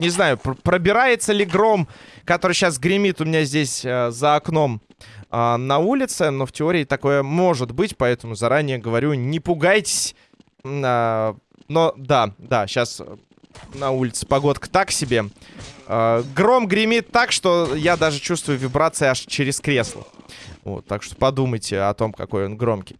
Не знаю, пр- пробирается ли гром, который сейчас гремит у меня здесь э, за окном э, на улице, но в теории такое может быть, поэтому заранее говорю, не пугайтесь. А, но да, да, сейчас на улице погодка так себе. Э, гром гремит так, что я даже чувствую вибрации аж через кресло. Вот, так что подумайте о том, какой он громкий.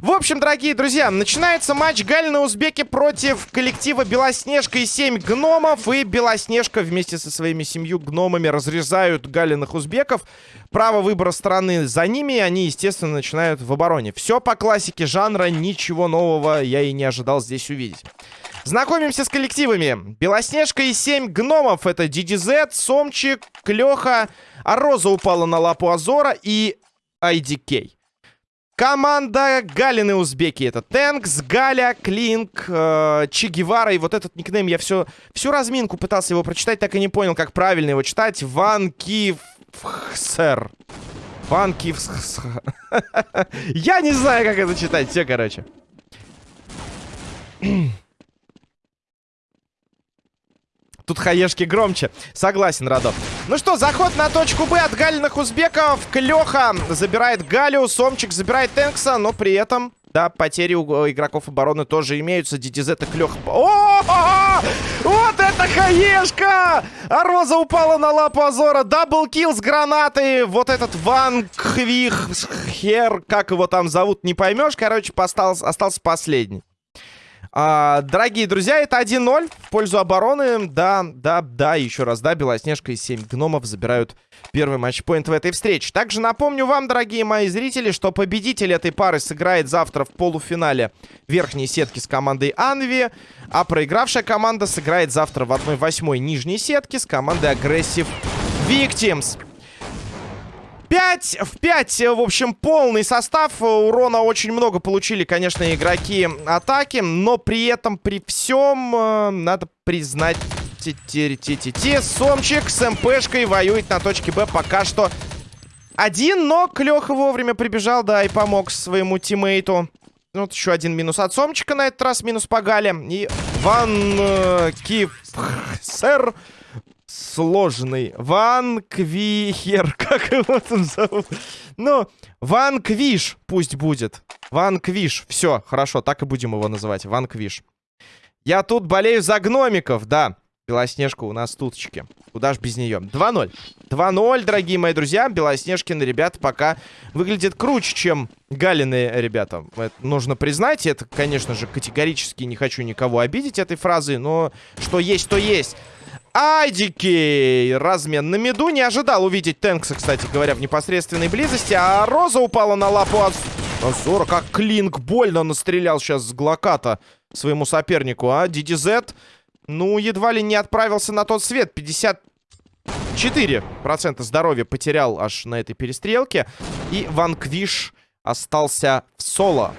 В общем, дорогие друзья, начинается матч Галина Узбеки против коллектива Белоснежка и 7 гномов. И Белоснежка вместе со своими семью гномами разрезают Галиных Узбеков. Право выбора стороны за ними, и они, естественно, начинают в обороне. Все по классике жанра, ничего нового я и не ожидал здесь увидеть. Знакомимся с коллективами. Белоснежка и 7 гномов. Это DDZ, Сомчик, Клёха, а Роза упала на лапу Азора и IDK. Команда Галины Узбеки. Это Тэнкс, Галя, Клинк, э, Че Гевара. И вот этот никнейм я все, всю разминку пытался его прочитать, так и не понял, как правильно его читать. Ван Кивсер. Ван Кивсер. Я не знаю, как это читать. Все, короче. Тут хаешки громче. Согласен, Радо. Ну что, заход на точку Б от галиных узбеков. Клёха забирает Галю, Сомчик забирает Тэнкса, но при этом... Да, потери у игроков обороны тоже имеются. DDZ и Клёха... О, Вот это хаешка! А Роза упала на лапу Азора. Даблкил с гранатой. Вот этот Ван Квих Хер, как его там зовут, не поймешь. Короче, остался, остался последний. А, дорогие друзья, это 1-0 в пользу обороны. Да, да, да, еще раз, да, Белоснежка и 7 гномов забирают первый матчпоинт в этой встрече. Также напомню вам, дорогие мои зрители, что победитель этой пары сыграет завтра в полуфинале верхней сетки с командой Анви, а проигравшая команда сыграет завтра в 1-8 нижней сетки с командой Aggressive Victims. 5 в 5, в общем, полный состав. Урона очень много получили, конечно, игроки атаки. Но при этом, при всем, э, надо признать... Ти-ти-ти-ти-ти. Сомчик с МПшкой воюет на точке Б пока что один, но Клёха вовремя прибежал, да, и помог своему тиммейту. Вот еще один минус от Сомчика на этот раз, минус по Гале. И Ван э, Сэр сложный. Ван Квихер. Как его там зовут? Ну, Ван Квиш пусть будет. Ван Квиш. Все, хорошо, так и будем его называть. Ван Квиш. Я тут болею за гномиков, да. Белоснежка у нас туточки. Куда ж без нее? 2-0. 2-0, дорогие мои друзья. Белоснежкины ребята пока выглядят круче, чем Галины ребята. Это нужно признать. Это, конечно же, категорически не хочу никого обидеть этой фразой, но что есть, то есть. Айдикей! Размен на меду. Не ожидал увидеть Тэнкса, кстати говоря, в непосредственной близости. А Роза упала на лапу от... Азора. Как Клинк больно настрелял сейчас с Глоката своему сопернику, а? DDZ, ну, едва ли не отправился на тот свет. 54% здоровья потерял аж на этой перестрелке. И Ван Квиш остался в соло.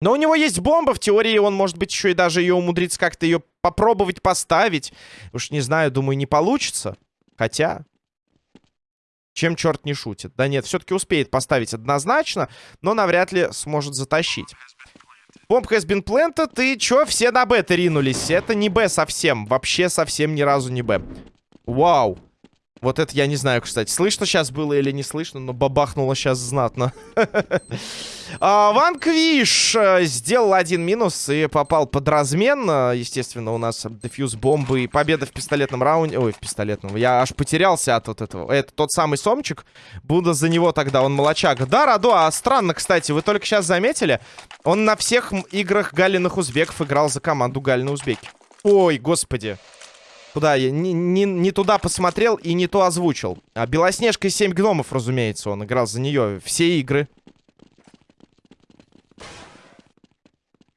Но у него есть бомба, в теории он, может быть, еще и даже ее умудрится как-то ее попробовать поставить. Уж не знаю, думаю, не получится. Хотя... Чем черт не шутит. Да нет, все-таки успеет поставить однозначно, но навряд ли сможет затащить. Бомб has been planted, и чё, все на Б-то ринулись? Это не Б совсем, вообще совсем ни разу не Б. Вау. Вот это я не знаю, кстати, слышно сейчас было или не слышно, но бабахнуло сейчас знатно. а, Ван Квиш э, сделал один минус и попал под размен. Э, естественно, у нас дефьюз бомбы и победа в пистолетном раунде. Ой, в пистолетном. Я аж потерялся от вот этого. Это тот самый Сомчик. Буду за него тогда, он молочак. Да, Радо, а странно, кстати, вы только сейчас заметили. Он на всех играх Галиных Узбеков играл за команду Галины Узбеки. Ой, господи. Куда я? Не, не, не туда посмотрел и не то озвучил. А Белоснежка и 7 гномов, разумеется, он играл за нее. Все игры.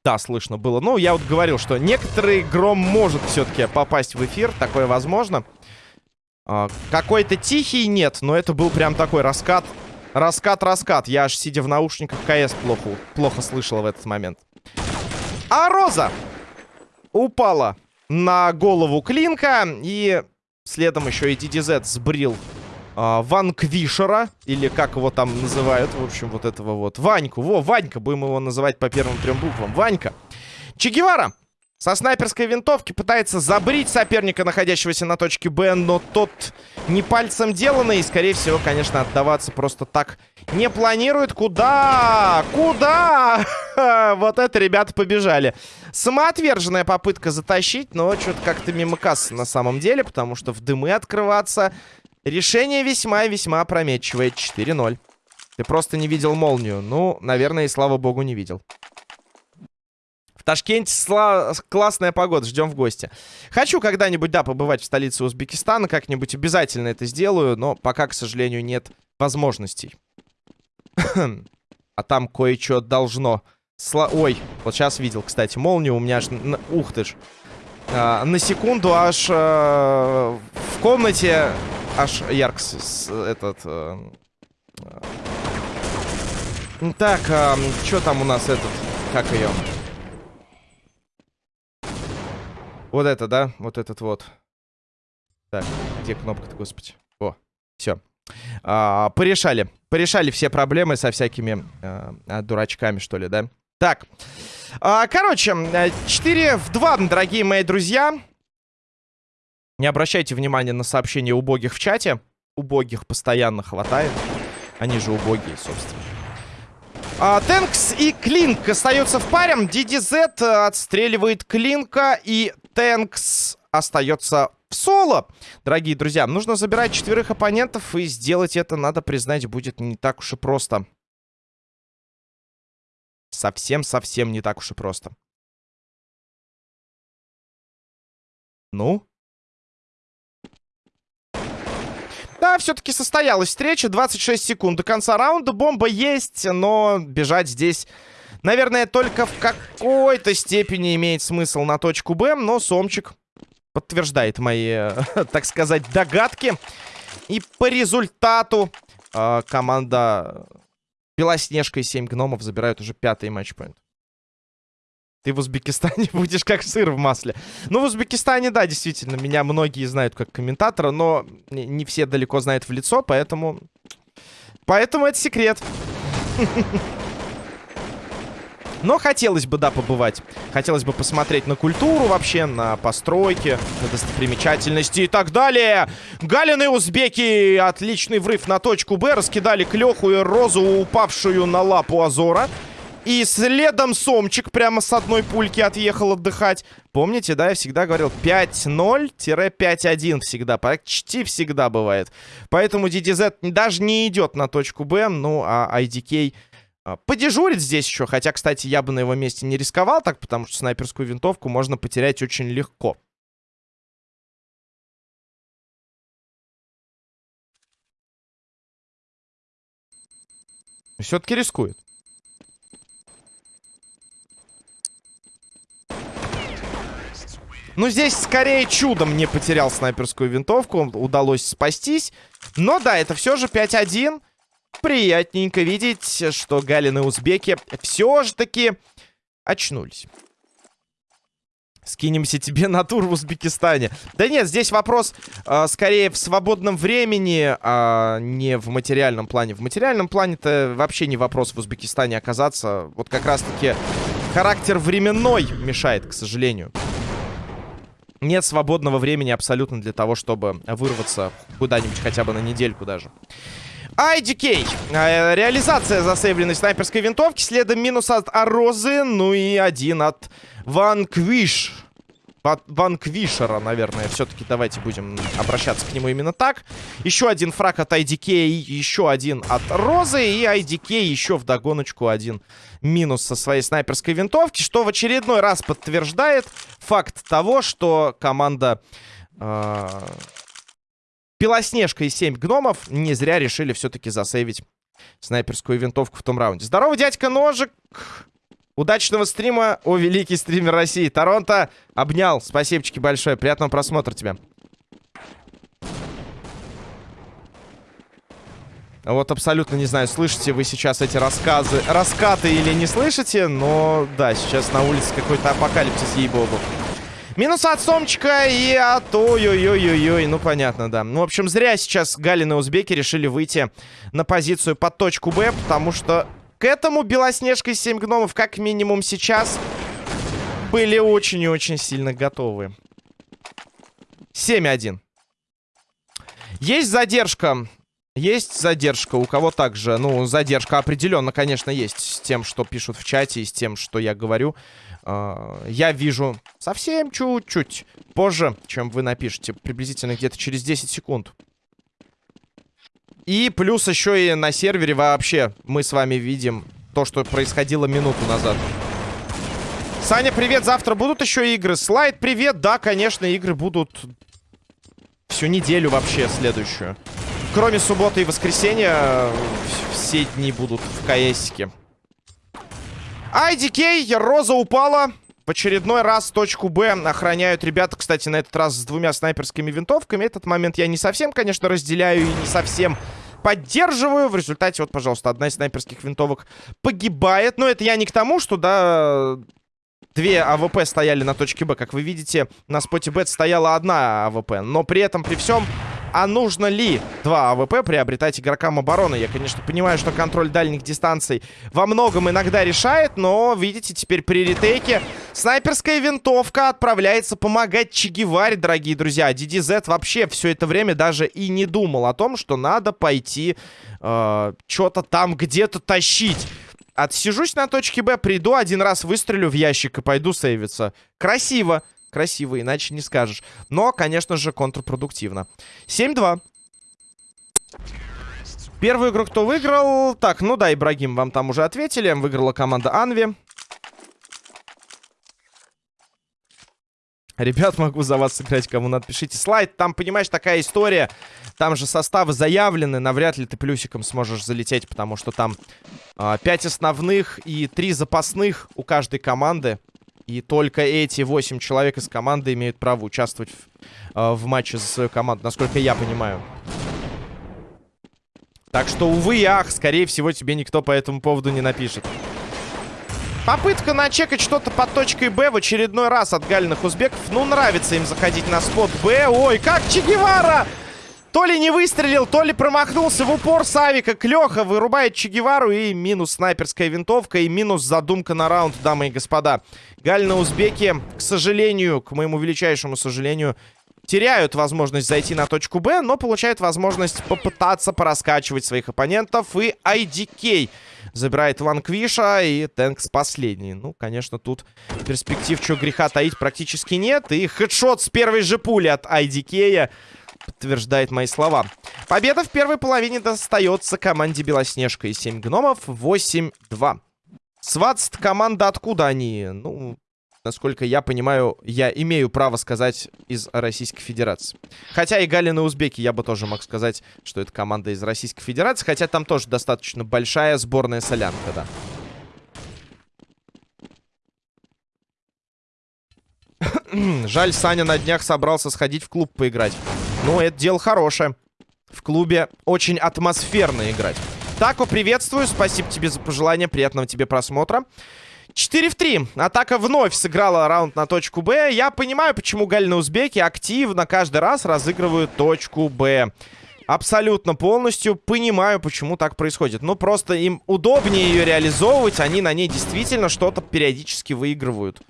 Да, слышно было. Ну, я вот говорил, что некоторый гром может все-таки попасть в эфир. Такое возможно. А, Какой-то тихий нет, но это был прям такой раскат. Раскат-раскат. Я аж сидя в наушниках КС плохо, плохо слышал в этот момент. А Роза упала на голову Клинка. И Следом еще и DDZ сбрил а, Ванквишера, или как его там называют, в общем, вот этого вот. Ваньку, во, Ванька, будем его называть по первым трем буквам. Ванька. Че Гевара со снайперской винтовки пытается забрить соперника, находящегося на точке Б, но тот не пальцем деланный и, скорее всего, конечно, отдаваться просто так не планирует. Куда? Куда? вот это ребята побежали. Самоотверженная попытка затащить, но что-то как-то мимо кассы на самом деле, потому что в дымы открываться решение весьма и весьма опрометчивое. 4-0. Ты просто не видел молнию. Ну, наверное, и слава богу, не видел. Ташкенте сла... классная погода, ждем в гости. Хочу когда-нибудь, да, побывать в столице Узбекистана, как-нибудь обязательно это сделаю, но пока, к сожалению, нет возможностей. а там кое-что должно... Сла... Ой, вот сейчас видел, кстати, молнию у меня аж... Ух ты ж. А, на секунду аж а, в комнате аж ярк с, этот... А... Так, а, что там у нас этот... Как ее? Вот это, да? Вот этот вот. Так, где кнопка-то, господи? О, все. А, порешали. Порешали все проблемы со всякими а, дурачками, что ли, да? Так. А, короче, 4 в 2, дорогие мои друзья. Не обращайте внимания на сообщения убогих в чате. Убогих постоянно хватает. Они же убогие, собственно. А, Тэнкс и Клинк остаются в паре. DDZ отстреливает Клинка и Тэнкс остается в соло. Дорогие друзья, нужно забирать четверых оппонентов, и сделать это, надо признать, будет не так уж и просто. Совсем-совсем не так уж и просто. Ну? Да, все-таки состоялась встреча. 26 секунд до конца раунда. Бомба есть, но бежать здесь Наверное, только в какой-то степени имеет смысл на точку Б, но Сомчик подтверждает мои, так сказать, догадки. И по результату э, команда Белоснежка и 7 гномов забирают уже пятый матчпоинт. Ты в Узбекистане будешь как сыр в масле. Ну, в Узбекистане, да, действительно, меня многие знают как комментатора, но не все далеко знают в лицо, поэтому... Поэтому это секрет. Но хотелось бы, да, побывать. Хотелось бы посмотреть на культуру вообще, на постройки, на достопримечательности и так далее. Галин и узбеки. Отличный врыв на точку Б. Раскидали Клеху и Розу, упавшую на лапу Азора. И следом Сомчик прямо с одной пульки отъехал отдыхать. Помните, да, я всегда говорил 5-0-5-1 всегда. Почти всегда бывает. Поэтому DDZ даже не идет на точку Б. Ну, а IDK подежурит здесь еще. Хотя, кстати, я бы на его месте не рисковал так, потому что снайперскую винтовку можно потерять очень легко. Все-таки рискует. Ну, здесь скорее чудом не потерял снайперскую винтовку. Удалось спастись. Но да, это все же 5-1 приятненько видеть, что Галины узбеки все же таки очнулись. Скинемся тебе на тур в Узбекистане. Да нет, здесь вопрос э, скорее в свободном времени, а не в материальном плане. В материальном плане-то вообще не вопрос в Узбекистане оказаться. Вот как раз-таки характер временной мешает, к сожалению. Нет свободного времени абсолютно для того, чтобы вырваться куда-нибудь хотя бы на недельку даже. IDK. Э, реализация засейвленной снайперской винтовки. Следом минус от Арозы. Ну и один от Ванквиш. Ванквишера, наверное. Все-таки давайте будем обращаться к нему именно так. Еще один фраг от IDK. Еще один от Розы. И IDK еще в догоночку один минус со своей снайперской винтовки. Что в очередной раз подтверждает факт того, что команда... Э Белоснежка и 7 гномов не зря решили все-таки засейвить снайперскую винтовку в том раунде. Здорово, дядька Ножик! Удачного стрима, о, великий стример России. Торонто обнял. Спасибочки большое. Приятного просмотра тебе. Вот абсолютно не знаю, слышите вы сейчас эти рассказы, раскаты или не слышите, но да, сейчас на улице какой-то апокалипсис, ей-богу. Минус от Сомчика и от... Ой-ой-ой-ой-ой. Ну, понятно, да. Ну, в общем, зря сейчас Галин и Узбеки решили выйти на позицию под точку Б, потому что к этому Белоснежка и 7 гномов, как минимум сейчас, были очень и очень сильно готовы. 7-1. Есть задержка. Есть задержка. У кого также? Ну, задержка определенно, конечно, есть. С тем, что пишут в чате, и с тем, что я говорю. Э, я вижу совсем чуть-чуть позже, чем вы напишете. Приблизительно где-то через 10 секунд. И плюс еще и на сервере вообще мы с вами видим то, что происходило минуту назад. Саня, привет. Завтра будут еще игры? Слайд, привет. Да, конечно, игры будут всю неделю вообще следующую. Кроме субботы и воскресенья, все дни будут в КСике. IDK, Роза упала. В очередной раз точку Б охраняют ребята, кстати, на этот раз с двумя снайперскими винтовками. Этот момент я не совсем, конечно, разделяю и не совсем поддерживаю. В результате, вот, пожалуйста, одна из снайперских винтовок погибает. Но это я не к тому, что, да, Две AWP стояли на точке Б. Как вы видите, на споте Б стояла одна AWP. Но при этом, при всем, а нужно ли два AWP приобретать игрокам обороны? Я, конечно, понимаю, что контроль дальних дистанций во многом иногда решает, но, видите, теперь при ретейке снайперская винтовка отправляется помогать Чегеваре, дорогие друзья. DDZ вообще все это время даже и не думал о том, что надо пойти э, что-то там где-то тащить. Отсижусь на точке Б, приду, один раз выстрелю в ящик и пойду сейвиться. Красиво красиво, иначе не скажешь. Но, конечно же, контрпродуктивно. 7-2. Первую игру кто выиграл? Так, ну да, Ибрагим, вам там уже ответили. Выиграла команда Анви. Ребят, могу за вас сыграть, кому надо, слайд. Там, понимаешь, такая история. Там же составы заявлены. Навряд ли ты плюсиком сможешь залететь, потому что там э, 5 основных и 3 запасных у каждой команды. И только эти 8 человек из команды имеют право участвовать в, э, в матче за свою команду, насколько я понимаю. Так что, увы и ах, скорее всего, тебе никто по этому поводу не напишет. Попытка начекать что-то под точкой Б в очередной раз от гальных узбеков. Ну, нравится им заходить на спот Б. Ой, как Че Гевара! То ли не выстрелил, то ли промахнулся в упор Савика. Клёха вырубает Че Гевару и минус снайперская винтовка, и минус задумка на раунд, дамы и господа. Гальна узбеки, к сожалению, к моему величайшему сожалению, теряют возможность зайти на точку Б, но получают возможность попытаться пораскачивать своих оппонентов. И IDK забирает Ванквиша и Тэнкс последний. Ну, конечно, тут перспектив чего греха таить практически нет. И хедшот с первой же пули от IDK подтверждает мои слова. Победа в первой половине достается команде Белоснежка и 7 гномов 8-2. Сватс команда откуда они? Ну, насколько я понимаю, я имею право сказать из Российской Федерации. Хотя и Галин и Узбеки я бы тоже мог сказать, что это команда из Российской Федерации. Хотя там тоже достаточно большая сборная солянка, да. Жаль, Саня на днях собрался сходить в клуб поиграть. Ну, это дело хорошее. В клубе очень атмосферно играть. Тако, приветствую. Спасибо тебе за пожелание. Приятного тебе просмотра. 4 в 3. Атака вновь сыграла раунд на точку Б. Я понимаю, почему Галина Узбеки активно каждый раз разыгрывают точку Б. Абсолютно полностью понимаю, почему так происходит. Ну, просто им удобнее ее реализовывать. Они на ней действительно что-то периодически выигрывают.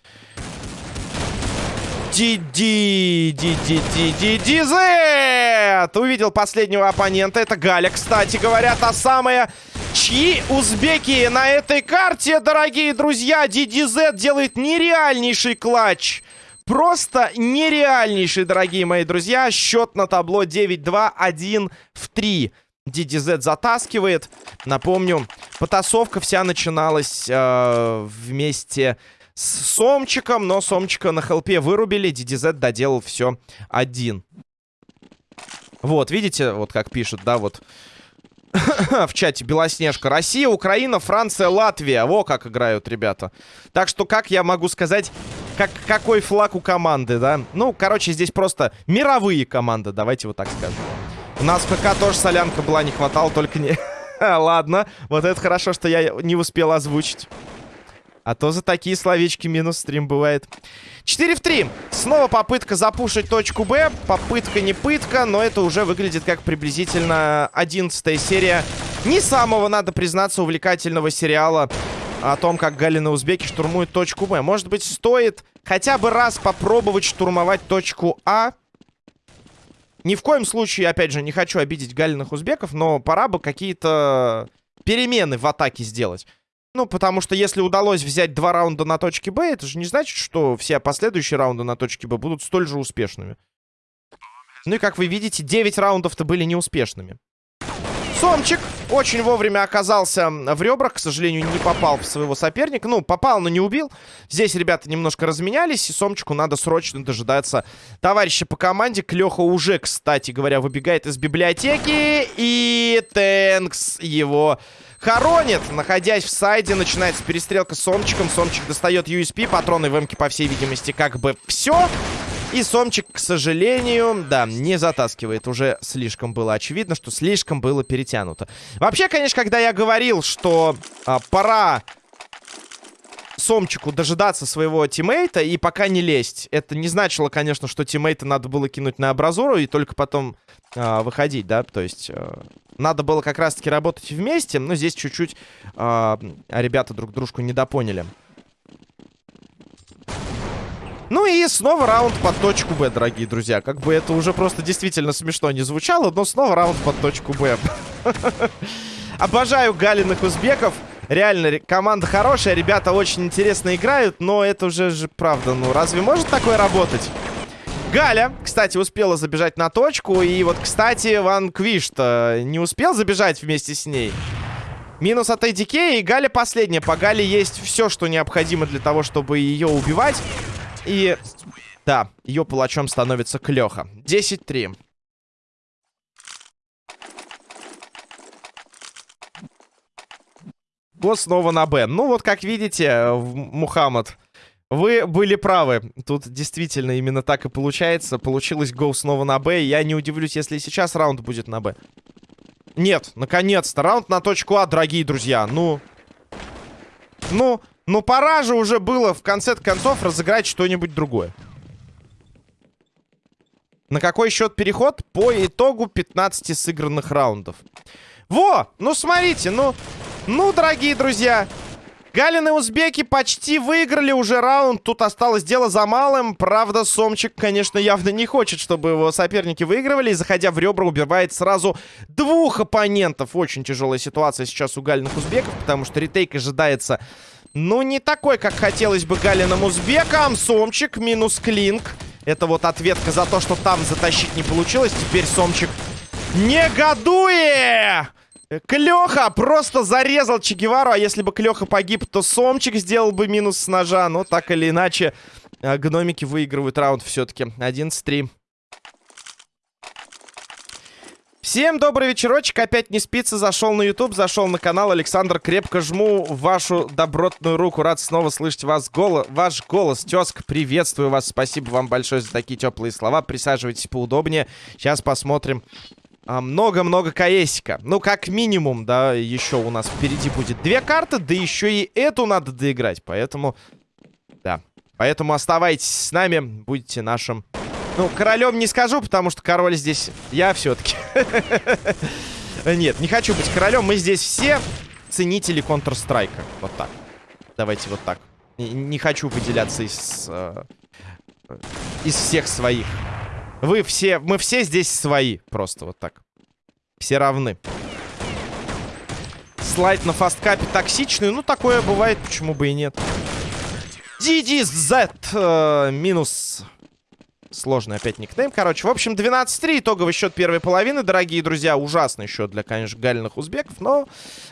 Диди, Диди, Диди, Дизет! Увидел последнего оппонента. Это Галя, кстати говоря, та самая, чьи узбеки на этой карте, дорогие друзья. Дидизет делает нереальнейший клатч. Просто нереальнейший, дорогие мои друзья. Счет на табло 9-2, 1 в 3. DDZ затаскивает. Напомню, потасовка вся начиналась э, вместе с Сомчиком, но Сомчика на хелпе вырубили. DDZ доделал все один. Вот, видите, вот как пишут, да, вот в чате Белоснежка. Россия, Украина, Франция, Латвия. Во как играют ребята. Так что, как я могу сказать, как, какой флаг у команды, да? Ну, короче, здесь просто мировые команды, давайте вот так скажем. У нас в ПК тоже солянка была, не хватало, только не... Ладно, вот это хорошо, что я не успел озвучить. А то за такие словечки минус стрим бывает. 4 в 3. Снова попытка запушить точку Б. Попытка не пытка, но это уже выглядит как приблизительно 11 серия. Не самого, надо признаться, увлекательного сериала о том, как Галина Узбеки штурмует точку Б. Может быть, стоит хотя бы раз попробовать штурмовать точку А. Ни в коем случае, опять же, не хочу обидеть Галиных Узбеков, но пора бы какие-то перемены в атаке сделать. Ну, потому что если удалось взять два раунда на точке Б, это же не значит, что все последующие раунды на точке Б будут столь же успешными. Ну и как вы видите, 9 раундов-то были неуспешными. Сомчик очень вовремя оказался в ребрах. К сожалению, не попал в своего соперника. Ну, попал, но не убил. Здесь ребята немножко разменялись. И Сомчику надо срочно дожидаться товарища по команде. Клёха уже, кстати говоря, выбегает из библиотеки. И Тэнкс его хоронит. Находясь в сайде, начинается перестрелка с Сомчиком. Сомчик достает USP. Патроны в эмке, по всей видимости, как бы все. И Сомчик, к сожалению, да, не затаскивает. Уже слишком было очевидно, что слишком было перетянуто. Вообще, конечно, когда я говорил, что а, пора Сомчику дожидаться своего тиммейта и пока не лезть. Это не значило, конечно, что тиммейта надо было кинуть на абразуру и только потом э, выходить, да, то есть э, надо было как раз-таки работать вместе, но здесь чуть-чуть э, ребята друг дружку недопоняли. Ну и снова раунд под точку Б, дорогие друзья. Как бы это уже просто действительно смешно не звучало, но снова раунд под точку Б. Обожаю галиных узбеков. Реально, команда хорошая, ребята очень интересно играют, но это уже же правда. Ну, разве может такое работать? Галя, кстати, успела забежать на точку. И вот, кстати, Ван Квиш-то не успел забежать вместе с ней. Минус от ADK, и Галя последняя. По Гале есть все, что необходимо для того, чтобы ее убивать. И да, ее палачом становится Клёха. 10-3. Го снова на Б. Ну вот, как видите, Мухаммад, вы были правы. Тут действительно именно так и получается. Получилось Го снова на Б. Я не удивлюсь, если сейчас раунд будет на Б. Нет, наконец-то. Раунд на точку А, дорогие друзья. Ну... Ну... Ну, пора же уже было в конце концов разыграть что-нибудь другое. На какой счет переход? По итогу 15 сыгранных раундов. Во! Ну, смотрите, ну... Ну, дорогие друзья... Галины узбеки почти выиграли уже раунд. Тут осталось дело за малым. Правда, Сомчик, конечно, явно не хочет, чтобы его соперники выигрывали. И, заходя в ребра, убивает сразу двух оппонентов. Очень тяжелая ситуация сейчас у Галиных узбеков, потому что ретейк ожидается ну, не такой, как хотелось бы Галиным узбекам. Сомчик минус Клинк. Это вот ответка за то, что там затащить не получилось. Теперь Сомчик негодует! Клёха просто зарезал Чегевару, а если бы Клёха погиб, то Сомчик сделал бы минус с ножа. Но так или иначе, э, гномики выигрывают раунд все-таки. 11-3. Всем добрый вечерочек, опять не спится, зашел на YouTube, зашел на канал. Александр, крепко жму вашу добротную руку, рад снова слышать вас голос, ваш голос. Тезка, приветствую вас, спасибо вам большое за такие теплые слова. Присаживайтесь поудобнее, сейчас посмотрим а, много-много КСика. Ну, как минимум, да, еще у нас впереди будет две карты, да еще и эту надо доиграть, поэтому, да. Поэтому оставайтесь с нами, будете нашим ну, королем не скажу, потому что король здесь я все-таки. Нет, не хочу быть королем. Мы здесь все ценители Counter-Strike. Вот так. Давайте вот так. Не, хочу выделяться из... Э, из всех своих. Вы все... Мы все здесь свои. Просто вот так. Все равны. Слайд на фасткапе токсичный. Ну, такое бывает, почему бы и нет. DDZ э, минус Сложный опять никнейм. Короче, в общем, 12-3. Итоговый счет первой половины, дорогие друзья. Ужасный счет для, конечно, гальных узбеков. Но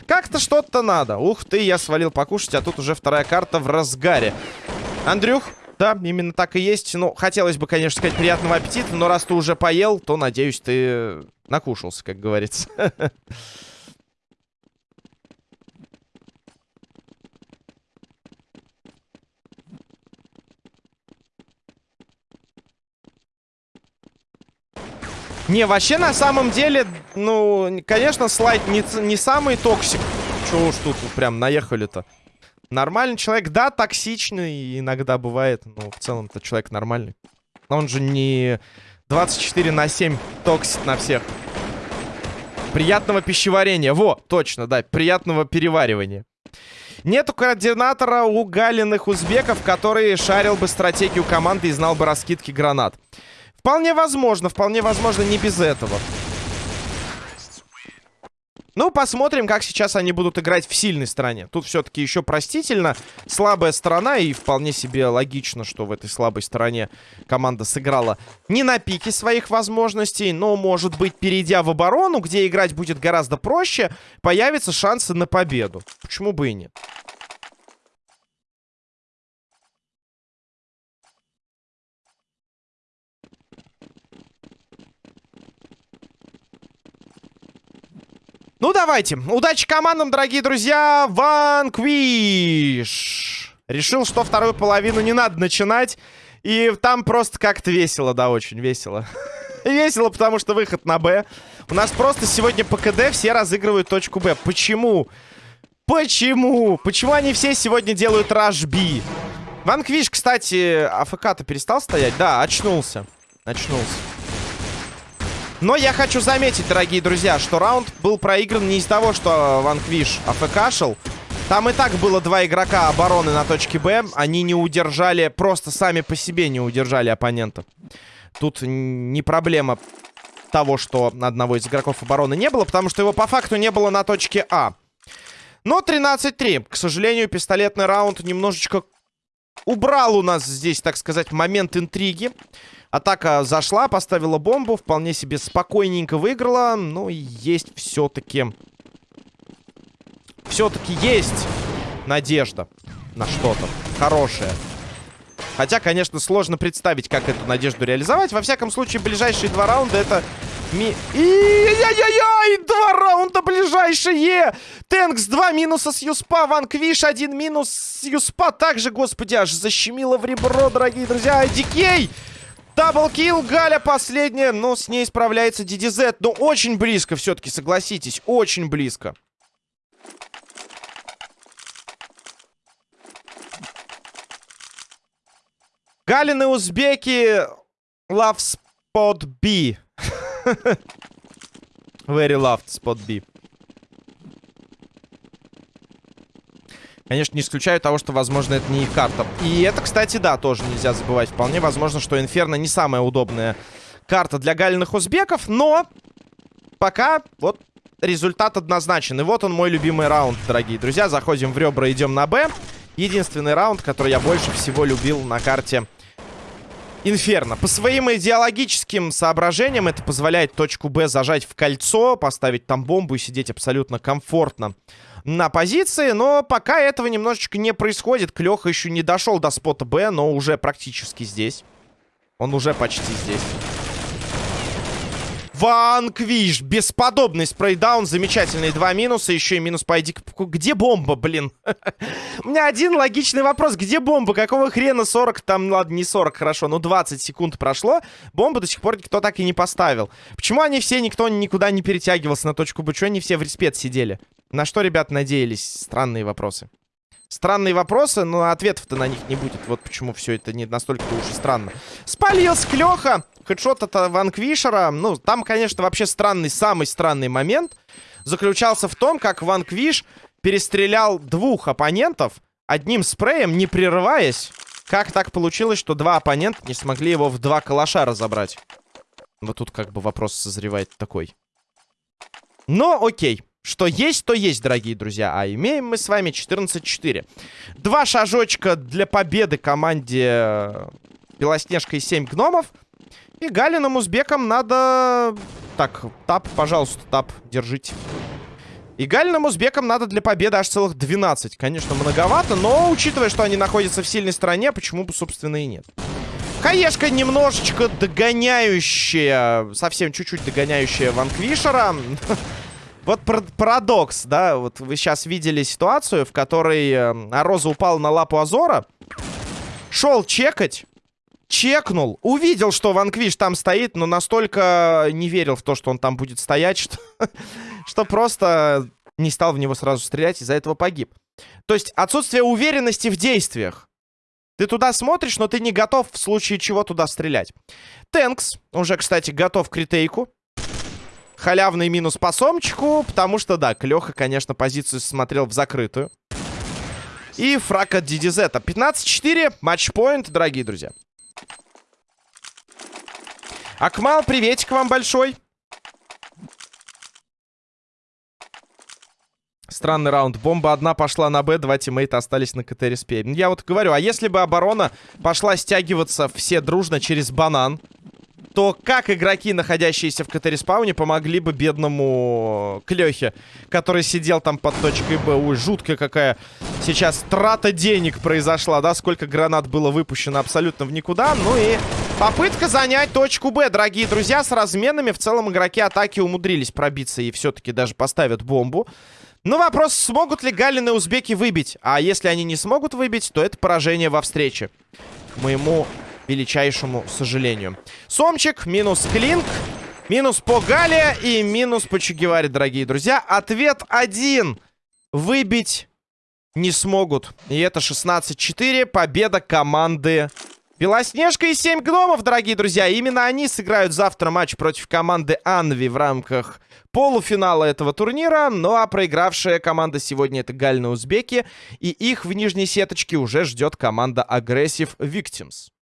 как-то что-то надо. Ух ты, я свалил покушать, а тут уже вторая карта в разгаре. Андрюх, да, именно так и есть. Ну, хотелось бы, конечно, сказать приятного аппетита, но раз ты уже поел, то, надеюсь, ты накушался, как говорится. Не, вообще, на самом деле, ну, конечно, слайд не, не самый токсик. Чего уж тут прям наехали-то Нормальный человек, да, токсичный иногда бывает, но в целом-то человек нормальный. Он же не 24 на 7 токсит на всех. Приятного пищеварения. Во, точно, да, приятного переваривания. Нету координатора у галиных узбеков, который шарил бы стратегию команды и знал бы раскидки гранат. Вполне возможно, вполне возможно не без этого. Ну, посмотрим, как сейчас они будут играть в сильной стороне. Тут все-таки еще простительно. Слабая сторона, и вполне себе логично, что в этой слабой стороне команда сыграла не на пике своих возможностей, но, может быть, перейдя в оборону, где играть будет гораздо проще, появятся шансы на победу. Почему бы и нет? Ну, давайте. Удачи командам, дорогие друзья. Ванквиш. Решил, что вторую половину не надо начинать. И там просто как-то весело, да, очень весело. весело, потому что выход на Б. У нас просто сегодня по КД все разыгрывают точку Б. Почему? Почему? Почему они все сегодня делают раш Би? Ванквиш, кстати, АФК-то перестал стоять? Да, очнулся. Очнулся. Но я хочу заметить, дорогие друзья, что раунд был проигран не из-за того, что Ванквиш АФКшил. Там и так было два игрока обороны на точке Б. Они не удержали, просто сами по себе не удержали оппонента. Тут не проблема того, что одного из игроков обороны не было, потому что его по факту не было на точке А. Но 13-3. К сожалению, пистолетный раунд немножечко убрал у нас здесь, так сказать, момент интриги. Атака зашла, поставила бомбу, вполне себе спокойненько выиграла. Но есть все-таки... Все-таки есть надежда на что-то хорошее. Хотя, конечно, сложно представить, как эту надежду реализовать. Во всяком случае, ближайшие два раунда это... Ми... Яй-яй-яй! Два раунда ближайшие! Тэнкс, два минуса с Юспа, Ванквиш, один минус с Юспа. Также, господи, аж защемило в ребро, дорогие друзья. Дикей! Даблкил, Галя последняя, но с ней справляется DDZ. Но очень близко все-таки, согласитесь, очень близко. Галины узбеки love spot B. Very loved spot B. Конечно, не исключаю того, что, возможно, это не их карта. И это, кстати, да, тоже нельзя забывать. Вполне возможно, что Инферно не самая удобная карта для галиных узбеков, но пока вот результат однозначен. И вот он мой любимый раунд, дорогие друзья. Заходим в ребра, идем на Б. Единственный раунд, который я больше всего любил на карте Инферно. По своим идеологическим соображениям это позволяет точку Б зажать в кольцо, поставить там бомбу и сидеть абсолютно комфортно на позиции. Но пока этого немножечко не происходит. Клёха еще не дошел до спота Б, но уже практически здесь. Он уже почти здесь. Ванквиш. Бесподобный спрейдаун. Замечательные два минуса. Еще и минус по ID. Где бомба, блин? У меня один логичный вопрос. Где бомба? Какого хрена 40? Там, ладно, не 40, хорошо. Но 20 секунд прошло. Бомбу до сих пор никто так и не поставил. Почему они все, никто никуда не перетягивался на точку Б? Чего они все в респет сидели? На что, ребят, надеялись? Странные вопросы. Странные вопросы, но ответов-то на них не будет. Вот почему все это не настолько-то уж и странно. Спалился Клёха. Хедшот от Ванквишера. Ну, там, конечно, вообще странный, самый странный момент заключался в том, как Ванквиш перестрелял двух оппонентов одним спреем, не прерываясь. Как так получилось, что два оппонента не смогли его в два калаша разобрать? Вот тут как бы вопрос созревает такой. Но окей. Что есть, то есть, дорогие друзья. А имеем мы с вами 14-4. Два шажочка для победы команде э, Белоснежка и 7 гномов. И Галиным узбекам надо... Так, тап, пожалуйста, тап, держите. И Галиным узбекам надо для победы аж целых 12. Конечно, многовато, но учитывая, что они находятся в сильной стороне, почему бы, собственно, и нет. Хаешка немножечко догоняющая, совсем чуть-чуть догоняющая Ванквишера. Вот парадокс, да, вот вы сейчас видели ситуацию, в которой э, Роза упал на лапу Азора, шел чекать, чекнул, увидел, что Ванквиш там стоит, но настолько не верил в то, что он там будет стоять, что, что просто не стал в него сразу стрелять, из-за этого погиб. То есть отсутствие уверенности в действиях. Ты туда смотришь, но ты не готов в случае чего туда стрелять. Тэнкс уже, кстати, готов к ретейку. Халявный минус по сомчику, потому что, да, Клёха, конечно, позицию смотрел в закрытую. И фраг от DDZ. 15-4, матчпоинт, дорогие друзья. Акмал, приветик вам большой. Странный раунд. Бомба одна пошла на Б, два тиммейта остались на КТ респе. Я вот говорю, а если бы оборона пошла стягиваться все дружно через банан, то как игроки, находящиеся в CT-респауне, помогли бы бедному Клёхе, который сидел там под точкой Б. Ой, жуткая какая сейчас трата денег произошла, да? Сколько гранат было выпущено абсолютно в никуда. Ну и попытка занять точку Б, дорогие друзья, с разменами. В целом игроки атаки умудрились пробиться и все-таки даже поставят бомбу. Ну, вопрос, смогут ли Галины узбеки выбить? А если они не смогут выбить, то это поражение во встрече. К моему величайшему сожалению. Сомчик, минус Клинк, минус по Гале и минус по Чугеваре, дорогие друзья. Ответ один. Выбить не смогут. И это 16-4. Победа команды Белоснежка и 7 гномов, дорогие друзья. Именно они сыграют завтра матч против команды Анви в рамках полуфинала этого турнира. Ну а проигравшая команда сегодня это Гальны Узбеки. И их в нижней сеточке уже ждет команда Aggressive Victims.